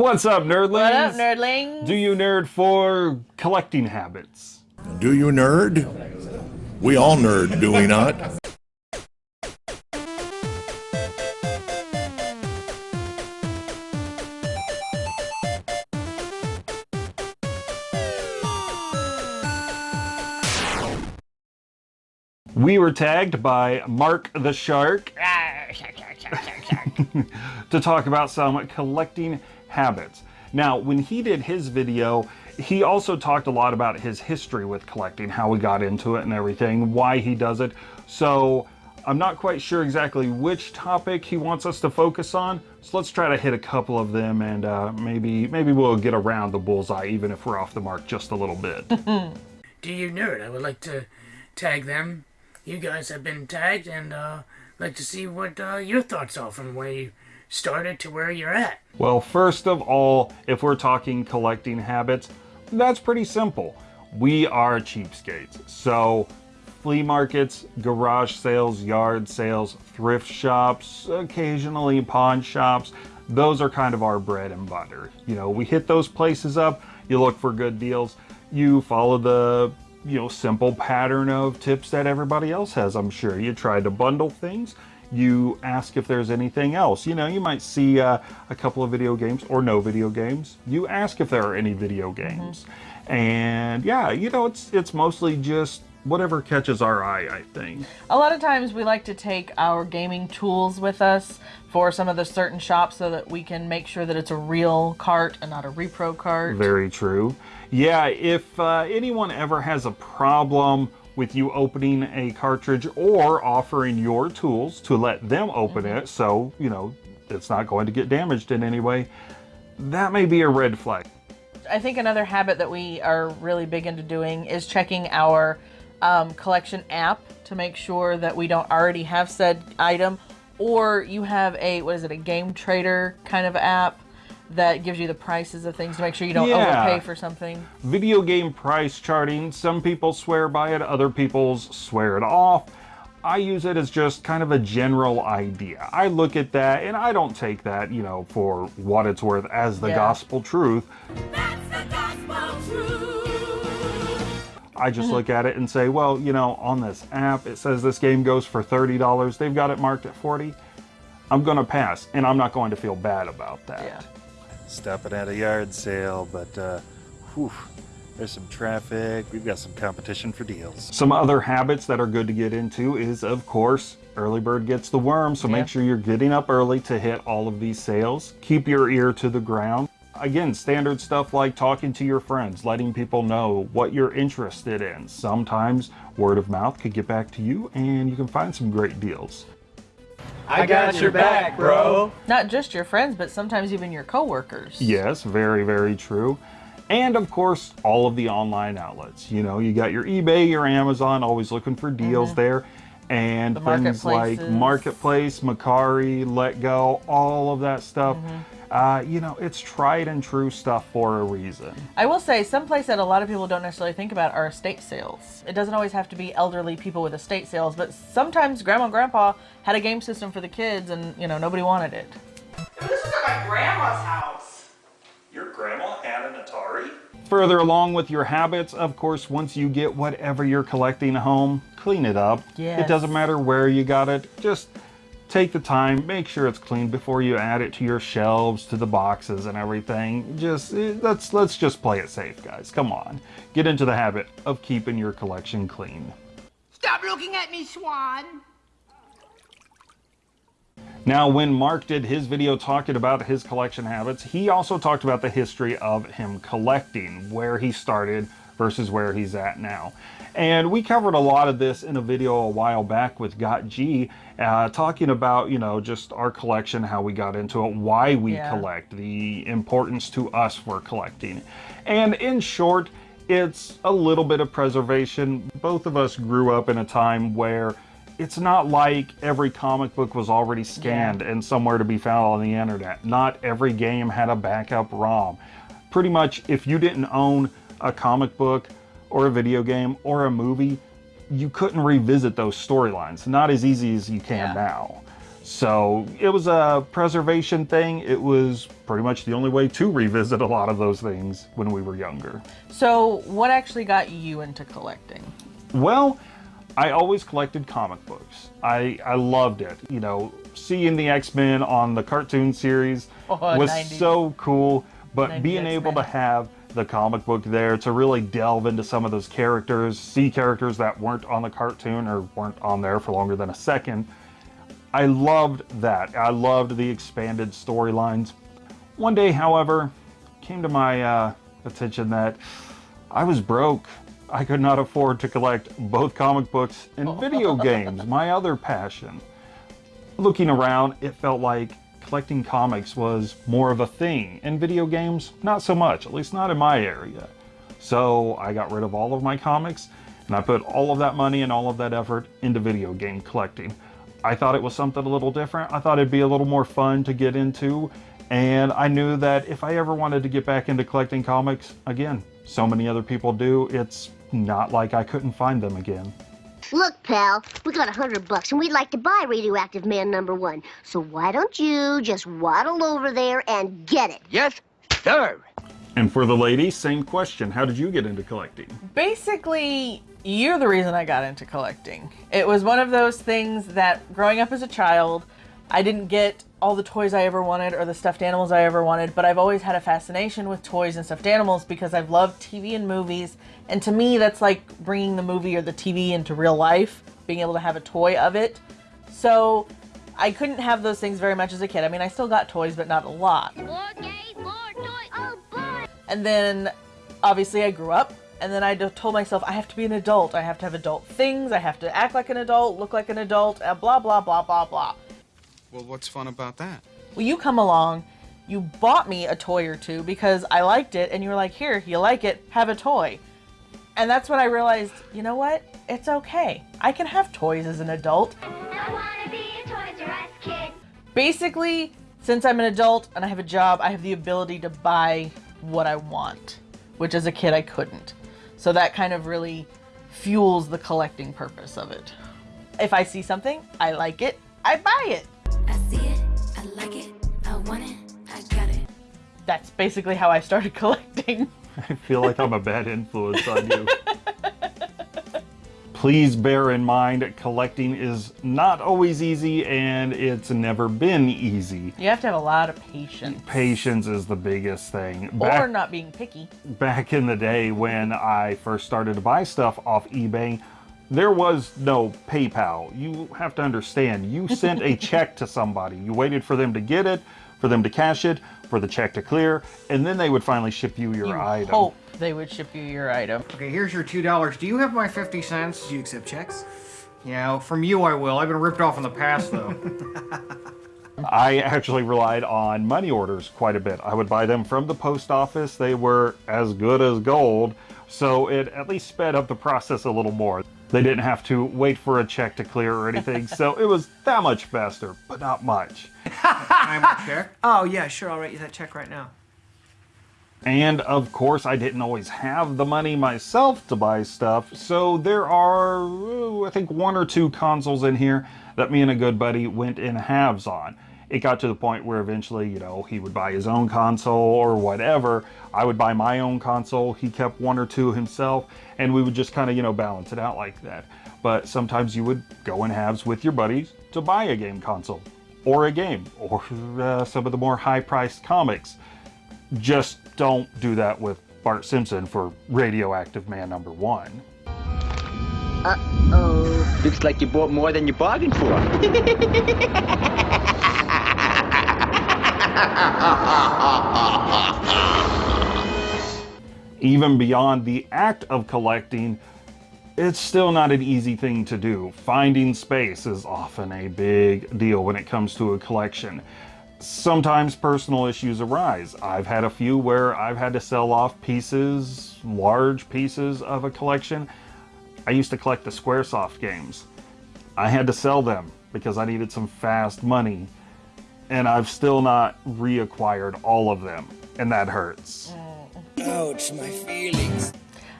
What's up, nerdlings? What up, nerdlings? Do you nerd for collecting habits? Do you nerd? We all nerd, do we not? We were tagged by Mark the Shark ah, to talk about some collecting habits. Now, when he did his video, he also talked a lot about his history with collecting, how he got into it and everything, why he does it. So I'm not quite sure exactly which topic he wants us to focus on. So let's try to hit a couple of them and uh, maybe maybe we'll get around the bullseye even if we're off the mark just a little bit. Do you nerd? I would like to tag them. You guys have been tagged and uh, like to see what uh, your thoughts are from where you started to where you're at. Well, first of all, if we're talking collecting habits, that's pretty simple. We are cheapskates. So flea markets, garage sales, yard sales, thrift shops, occasionally pawn shops, those are kind of our bread and butter. You know, we hit those places up, you look for good deals, you follow the you know, simple pattern of tips that everybody else has, I'm sure. You try to bundle things, you ask if there's anything else. You know, you might see uh, a couple of video games or no video games. You ask if there are any video games. Mm-hmm. And yeah, you know, it's it's mostly just whatever catches our eye, I think. A lot of times we like to take our gaming tools with us for some of the certain shops so that we can make sure that it's a real cart and not a repro cart. Very true. Yeah, if uh, anyone ever has a problem with you opening a cartridge or offering your tools to let them open mm -hmm. it so, you know, it's not going to get damaged in any way, that may be a red flag. I think another habit that we are really big into doing is checking our um, collection app to make sure that we don't already have said item or you have a, what is it, a game trader kind of app that gives you the prices of things to make sure you don't yeah. overpay for something. Video game price charting, some people swear by it, other people swear it off. I use it as just kind of a general idea. I look at that and I don't take that, you know, for what it's worth as the yeah. gospel truth. That's The gospel truth. I just mm-hmm. look at it and say, well, you know, on this app, it says this game goes for $30. They've got it marked at 40 I'm going to pass and I'm not going to feel bad about that. Yeah stopping at a yard sale, but uh, whew, there's some traffic. We've got some competition for deals. Some other habits that are good to get into is, of course, early bird gets the worm. So yeah. make sure you're getting up early to hit all of these sales. Keep your ear to the ground. Again, standard stuff like talking to your friends, letting people know what you're interested in. Sometimes word of mouth could get back to you and you can find some great deals. I got your back, bro. Not just your friends, but sometimes even your coworkers. Yes, very, very true. And of course, all of the online outlets. You know, you got your eBay, your Amazon, always looking for deals mm -hmm. there. And the things like Marketplace, Mercari, Letgo, all of that stuff. Mm -hmm uh, you know, it's tried and true stuff for a reason. I will say, someplace that a lot of people don't necessarily think about are estate sales. It doesn't always have to be elderly people with estate sales, but sometimes grandma and grandpa had a game system for the kids and, you know, nobody wanted it. This is at my grandma's house. Your grandma had an Atari? Further along with your habits, of course, once you get whatever you're collecting home, clean it up. Yes. It doesn't matter where you got it, just take the time, make sure it's clean before you add it to your shelves, to the boxes and everything. Just eh, let's let's just play it safe, guys. Come on. Get into the habit of keeping your collection clean. Stop looking at me, Swan. Now, when Mark did his video talking about his collection habits, he also talked about the history of him collecting, where he started versus where he's at now. And we covered a lot of this in a video a while back with Got G, uh, talking about, you know, just our collection, how we got into it, why we yeah. collect, the importance to us for collecting. And in short, it's a little bit of preservation. Both of us grew up in a time where it's not like every comic book was already scanned yeah. and somewhere to be found on the internet. Not every game had a backup ROM. Pretty much, if you didn't own a comic book or a video game or a movie, you couldn't revisit those storylines. Not as easy as you can yeah. now. So it was a preservation thing. It was pretty much the only way to revisit a lot of those things when we were younger. So, what actually got you into collecting? Well, I always collected comic books. I, I loved it. You know, seeing the X-Men on the cartoon series Oh, was 90s. so cool, but being able to have the comic book there to really delve into some of those characters, see characters that weren't on the cartoon or weren't on there for longer than a second, I loved that. I loved the expanded storylines. One day, however, came to my uh, attention that I was broke. I could not afford to collect both comic books and video games, my other passion. Looking around, it felt like collecting comics was more of a thing, and video games, not so much, at least not in my area. So I got rid of all of my comics, and I put all of that money and all of that effort into video game collecting. I thought it was something a little different. I thought it'd be a little more fun to get into, and I knew that if I ever wanted to get back into collecting comics, again, so many other people do, it's not like I couldn't find them again. Look, pal, we got a hundred bucks and we'd like to buy Radioactive Man number one. So why don't you just waddle over there and get it? Yes, sir. And for the lady, same question. How did you get into collecting? Basically, you're the reason I got into collecting. It was one of those things that growing up as a child, I didn't get all the toys I ever wanted or the stuffed animals I ever wanted, but I've always had a fascination with toys and stuffed animals because I've loved TV and movies. And to me, that's like bringing the movie or the TV into real life, being able to have a toy of it. So I couldn't have those things very much as a kid. I mean, I still got toys, but not a lot. And then obviously I grew up and then I told myself I have to be an adult. I have to have adult things. I have to act like an adult, look like an adult, blah, blah, blah, blah, blah. Well, what's fun about that? Well, you come along, you bought me a toy or two because I liked it, and you were like, here, you like it, have a toy. And that's when I realized, you know what? It's okay. I can have toys as an adult. Basically, since I'm an adult and I have a job, I have the ability to buy what I want, which as a kid I couldn't. So that kind of really fuels the collecting purpose of it. If I see something, I like it, I buy it. I see it, I like it, I want it, I got it. That's basically how I started collecting. I feel like I'm a bad influence on you. Please bear in mind, collecting is not always easy and it's never been easy. You have to have a lot of patience. Patience is the biggest thing. Or not being picky. back in the day when I first started to buy stuff off eBay, there was no PayPal. You have to understand, you sent a check to somebody. You waited for them to get it, for them to cash it, for the check to clear, and then they would finally ship you your You item. hope they would ship you your item. Okay, here's your two dollars. Do you have my fifty cents? Do you accept checks? Yeah, from you I will. I've been ripped off in the past though. I actually relied on money orders quite a bit. I would buy them from the post office. They were as good as gold, so it at least sped up the process a little more. They didn't have to wait for a check to clear or anything, so it was that much faster, but not much. I'm a check. Oh, yeah, sure. I'll write you that check right now. And of course, I didn't always have the money myself to buy stuff, so there are, ooh, I think, one or two consoles in here that me and a good buddy went in halves on. It got to the point where eventually, you know, he would buy his own console or whatever. I would buy my own console. He kept one or two himself, and we would just kind of, you know, balance it out like that. But sometimes you would go in halves with your buddies to buy a game console or a game or uh, some of the more high priced comics just don't do that with Bart Simpson for Radioactive Man number one. Uh-oh. Looks like you bought more than you bargained for. Even beyond the act of collecting, it's still not an easy thing to do. Finding space is often a big deal when it comes to a collection. Sometimes personal issues arise. I've had a few where I've had to sell off pieces, large pieces of a collection. I used to collect the Squaresoft games. I had to sell them because I needed some fast money, and I've still not reacquired all of them, and that hurts. Ouch, my feelings.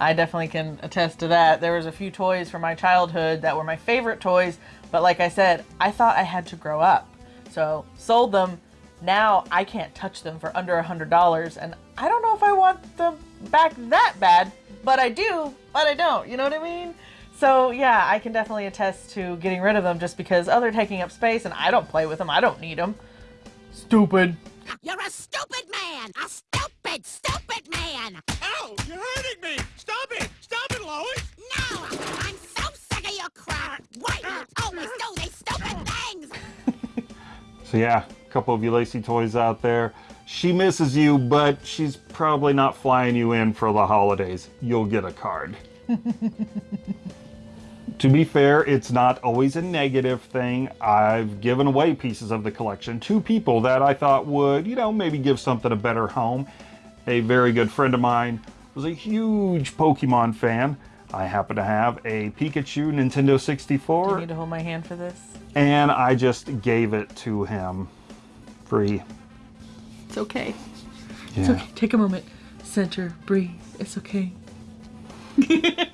I definitely can attest to that. There was a few toys from my childhood that were my favorite toys, but like I said, I thought I had to grow up. So sold them. Now I can't touch them for under a hundred dollars, and I don't know if I want them back that bad, but I do, but I don't. You know what I mean? So yeah, I can definitely attest to getting rid of them just because oh they're taking up space and I don't play with them. I don't need them. Stupid. You're a stupid man! A stupid, stupid man! Ow! You're hurting me! Stop it! Stop it, Lois! No! I'm so sick of your crap! Why do you always do these stupid things? So yeah, a couple of you Lacey toys out there. She misses you, but she's probably not flying you in for the holidays. You'll get a card. to be fair, it's not always a negative thing. I've given away pieces of the collection to people that I thought would, you know, maybe give something a better home. A very good friend of mine was a huge Pokemon fan. I happen to have a Pikachu Nintendo Do you 64 need to hold my hand for this? and I just gave it to him free. It's okay. It's Yeah. okay. Take a moment. Center. Breathe. It's okay.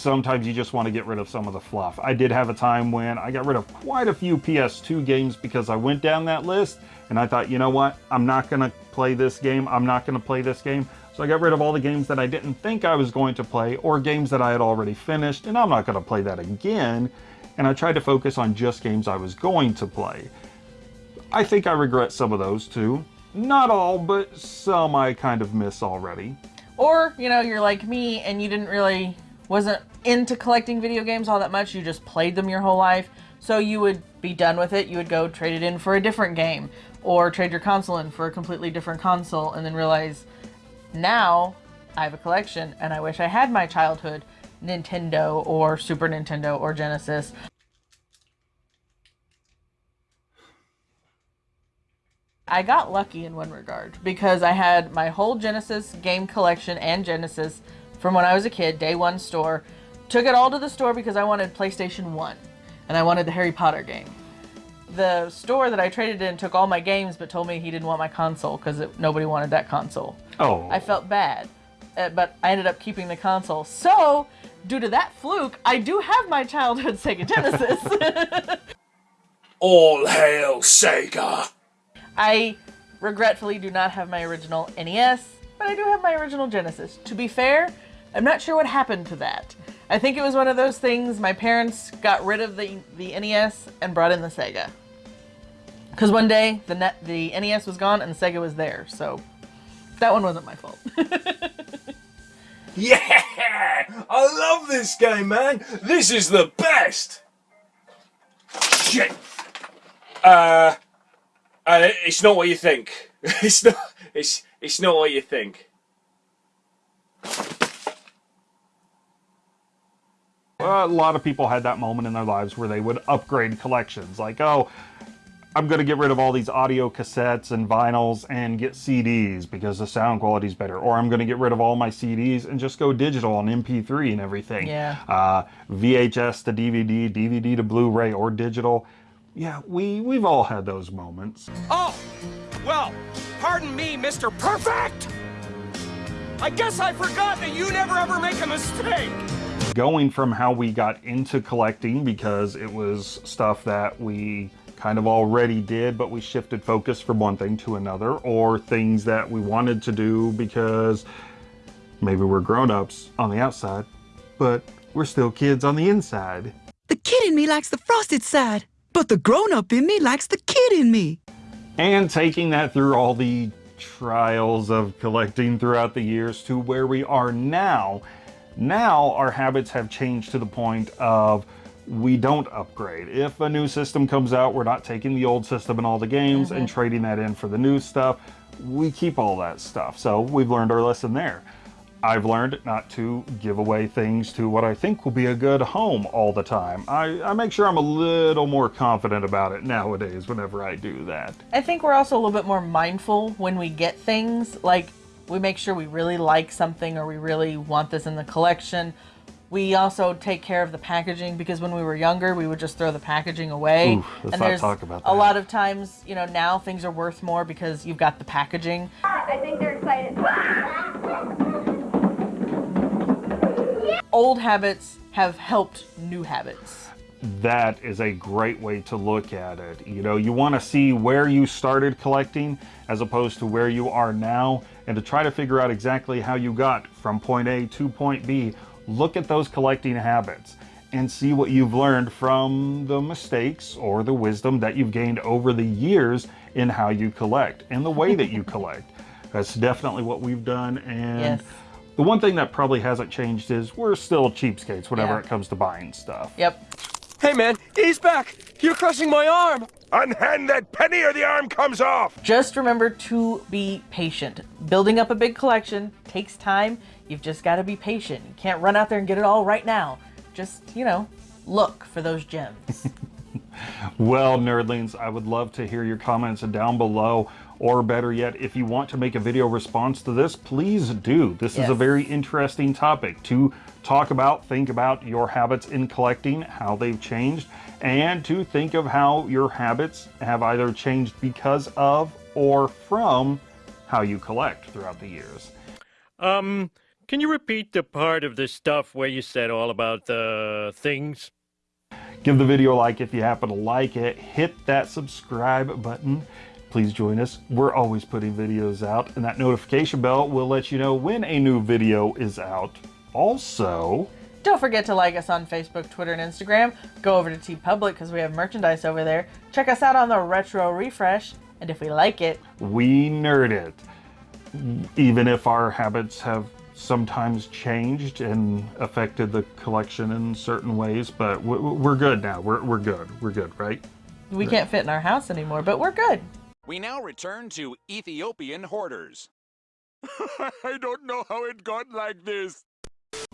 Sometimes you just want to get rid of some of the fluff. I did have a time when I got rid of quite a few PS2 games because I went down that list and I thought, you know what? I'm not going to play this game. I'm not going to play this game. So I got rid of all the games that I didn't think I was going to play or games that I had already finished and I'm not going to play that again. And I tried to focus on just games I was going to play. I think I regret some of those too. Not all, but some I kind of miss already. Or, you know, you're like me and you didn't really, wasn't into collecting video games all that much. You just played them your whole life. So you would be done with it. You would go trade it in for a different game or trade your console in for a completely different console and then realize now I have a collection and I wish I had my childhood Nintendo or Super Nintendo or Genesis. I got lucky in one regard because I had my whole Genesis game collection and Genesis from when I was a kid, day one store. Took it all to the store because I wanted PlayStation 1 and I wanted the Harry Potter game. The store that I traded in took all my games but told me he didn't want my console because nobody wanted that console. Oh. I felt bad, uh, but I ended up keeping the console. So, due to that fluke, I do have my childhood Sega Genesis. All hail Sega! I regretfully do not have my original NES, but I do have my original Genesis. To be fair, I'm not sure what happened to that. I think it was one of those things my parents got rid of the, the NES and brought in the Sega. Because one day the, net, the NES was gone and the Sega was there, so that one wasn't my fault. Yeah! I love this game, man! This is the best! Shit! Uh, uh it's not what you think. It's not, it's, it's not what you think. Well, a lot of people had that moment in their lives where they would upgrade collections. Like, oh, I'm going to get rid of all these audio cassettes and vinyls and get CDs because the sound quality is better. Or I'm going to get rid of all my CDs and just go digital on MP3 and everything. Yeah. Uh, VHS to DVD, DVD to Blu-ray or digital. Yeah, we, we've all had those moments. Oh, well, pardon me, Mr. Perfect! I guess I forgot that you never ever make a mistake! Going from how we got into collecting because it was stuff that we kind of already did, but we shifted focus from one thing to another, or things that we wanted to do because maybe we're grown-ups on the outside, but we're still kids on the inside. The kid in me likes the frosted side, but the grown up in me likes the kid in me. And taking that through all the trials of collecting throughout the years to where we are now. Now our habits have changed to the point of we don't upgrade. If a new system comes out, we're not taking the old system and all the games and mm-hmm. trading that in for the new stuff. We keep all that stuff. So we've learned our lesson there. I've learned not to give away things to what I think will be a good home all the time. I, I make sure I'm a little more confident about it nowadays whenever I do that. I think we're also a little bit more mindful when we get things. Like, we make sure we really like something or we really want this in the collection. We also take care of the packaging because when we were younger, we would just throw the packaging away. Oof, let's and not there's talk about that. a lot of times, you know, now things are worth more because you've got the packaging. I think they're excited. Old habits have helped new habits. that is a great way to look at it. You know, you want to see where you started collecting as opposed to where you are now and to try to figure out exactly how you got from point A to point B. Look at those collecting habits and see what you've learned from the mistakes or the wisdom that you've gained over the years in how you collect and the way that you collect. That's definitely what we've done and Yes. the one thing that probably hasn't changed is we're still cheapskates whenever Yeah. it comes to buying stuff. Yep. Hey man, he's back! You're crushing my arm! Unhand that penny or the arm comes off! Just remember to be patient. Building up a big collection takes time. You've just got to be patient. You can't run out there and get it all right now. Just, you know, look for those gems. Well, nerdlings, I would love to hear your comments down below. Or better yet, if you want to make a video response to this, please do. This is a very interesting topic to talk about, think about your habits in collecting, how they've changed, and to think of how your habits have either changed because of or from how you collect throughout the years. Um, can you repeat the part of the stuff where you said all about the things? Give the video a like if you happen to like it. Hit that subscribe button. Please join us. We're always putting videos out, and that notification bell will let you know when a new video is out. Also, Don't forget to like us on Facebook, Twitter, and Instagram. Go over to TeePublic because we have merchandise over there. Check us out on the Retro Refresh. And if we like it, we nerd it. Even if our habits have sometimes changed and affected the collection in certain ways, but we- we're good now. We're, we're good. We're good, right? we can't fit in our house anymore, but we're good. We now return to Ethiopian hoarders. I don't know how it got like this.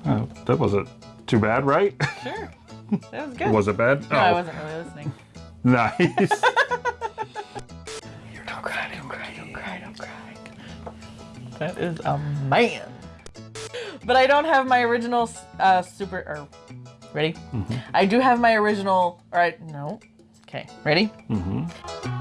Oh, that wasn't too bad, right? Sure. That was good. Was it bad? No, I Oh. wasn't really listening. Nice. Don't cry, don't cry, don't cry, don't cry. That is a man. But I don't have my original uh, super. Or, ready? Mhm. I do have my original. All right, no. Okay, ready? Mm-hmm.